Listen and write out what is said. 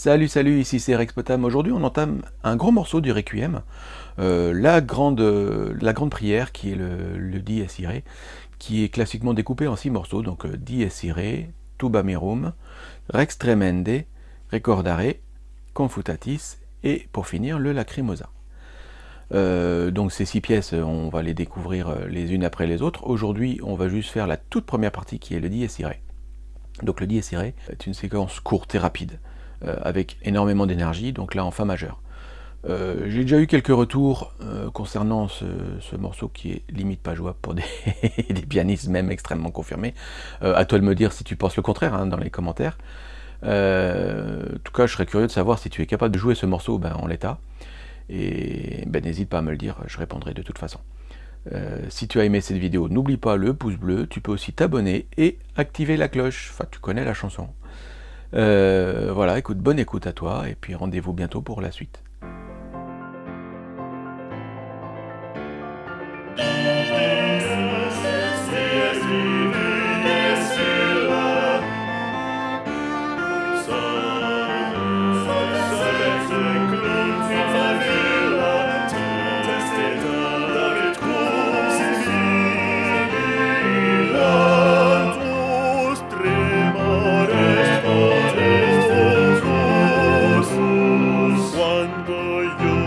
Salut, salut, ici c'est Rex Potam. Aujourd'hui, on entame un gros morceau du Requiem, euh, la, grande, la grande prière qui est le, le Dies Irae, qui est classiquement découpé en six morceaux, donc euh, Dies Irae, Tuba Mirum, Rex Tremende, Recordare, Confutatis, et pour finir, le Lacrimosa. Euh, donc ces six pièces, on va les découvrir les unes après les autres. Aujourd'hui, on va juste faire la toute première partie qui est le Dies Irae. Donc le Dies Irae est une séquence courte et rapide. Euh, avec énormément d'énergie, donc là en Fa majeur. Euh, j'ai déjà eu quelques retours euh, concernant ce, morceau qui est limite pas jouable pour des, pianistes même extrêmement confirmés. à toi de me dire si tu penses le contraire hein, dans les commentaires. en tout cas, je serais curieux de savoir si tu es capable de jouer ce morceau ben, en l'état. Et ben, n'hésite pas à me le dire, je répondrai de toute façon. si tu as aimé cette vidéo, n'oublie pas le pouce bleu, tu peux aussi t'abonner et activer la cloche, enfin tu connais la chanson. Euh, voilà, écoute, bonne écoute à toi, et puis rendez-vous bientôt pour la suite. you.